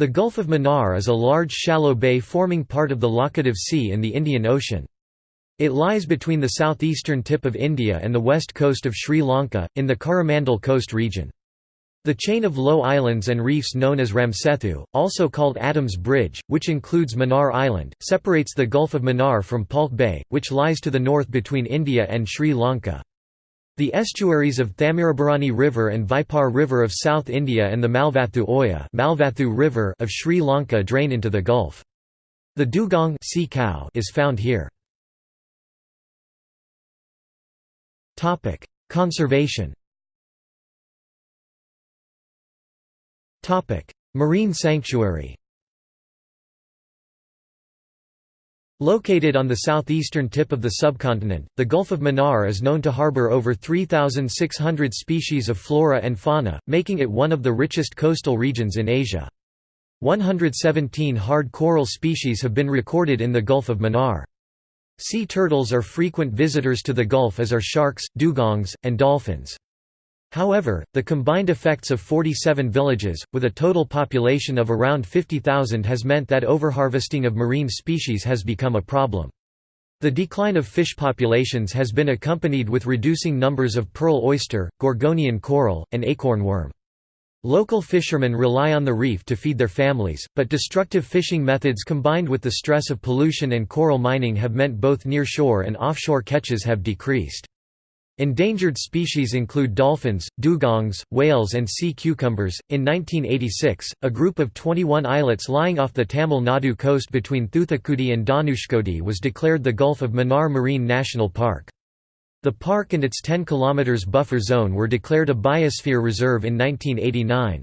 The Gulf of Mannar is a large shallow bay forming part of the Laccadive Sea in the Indian Ocean. It lies between the southeastern tip of India and the west coast of Sri Lanka, in the Coromandel Coast region. The chain of low islands and reefs known as Ramsethu, also called Adams Bridge, which includes Mannar Island, separates the Gulf of Mannar from Palk Bay, which lies to the north between India and Sri Lanka. The estuaries of Thamirabarani River and Vaipar River of South India and the Malvathu Oya Malvathu River of Sri Lanka drain into the Gulf. The dugong sea cow is found here. Conservation Marine sanctuary Located on the southeastern tip of the subcontinent, the Gulf of Mannar is known to harbor over 3,600 species of flora and fauna, making it one of the richest coastal regions in Asia. 117 hard coral species have been recorded in the Gulf of Mannar. Sea turtles are frequent visitors to the Gulf as are sharks, dugongs, and dolphins. However, the combined effects of 47 villages, with a total population of around 50,000 has meant that overharvesting of marine species has become a problem. The decline of fish populations has been accompanied with reducing numbers of pearl oyster, gorgonian coral, and acorn worm. Local fishermen rely on the reef to feed their families, but destructive fishing methods combined with the stress of pollution and coral mining have meant both nearshore and offshore catches have decreased. Endangered species include dolphins, dugongs, whales, and sea cucumbers. In 1986, a group of 21 islets lying off the Tamil Nadu coast between Thuthukudi and Dhanushkodi was declared the Gulf of Mannar Marine National Park. The park and its 10 km buffer zone were declared a biosphere reserve in 1989.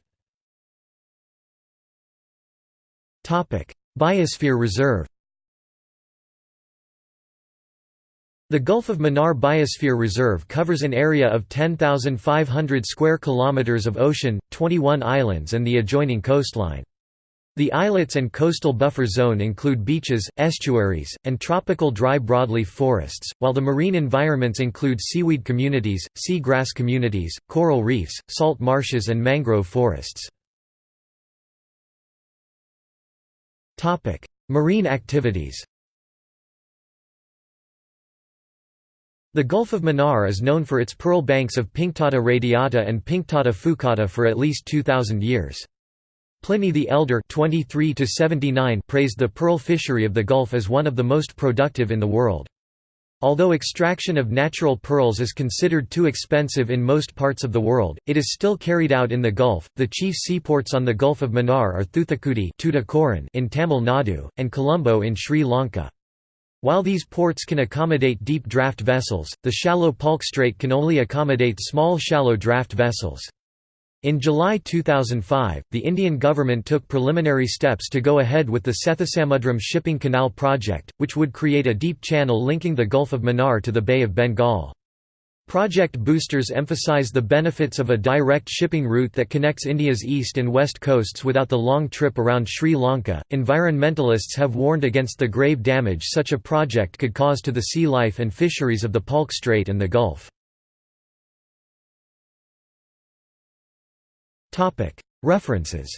Biosphere reserve The Gulf of Mannar Biosphere Reserve covers an area of 10,500 square kilometers of ocean, 21 islands and the adjoining coastline. The islets and coastal buffer zone include beaches, estuaries, and tropical dry broadleaf forests, while the marine environments include seaweed communities, sea grass communities, coral reefs, salt marshes and mangrove forests. Marine activities The Gulf of Mannar is known for its pearl banks of Pinctada radiata and Pinctada fucata for at least 2,000 years. Pliny the Elder 23 praised the pearl fishery of the Gulf as one of the most productive in the world. Although extraction of natural pearls is considered too expensive in most parts of the world, it is still carried out in the Gulf. The chief seaports on the Gulf of Mannar are Thuthukudi in Tamil Nadu, and Colombo in Sri Lanka. While these ports can accommodate deep draft vessels, the shallow Palk Strait can only accommodate small shallow draft vessels. In July 2005, the Indian government took preliminary steps to go ahead with the Sethusamudram Shipping Canal project, which would create a deep channel linking the Gulf of Mannar to the Bay of Bengal. Project boosters emphasize the benefits of a direct shipping route that connects India's east and west coasts without the long trip around Sri Lanka. Environmentalists have warned against the grave damage such a project could cause to the sea life and fisheries of the Palk Strait and the Gulf. References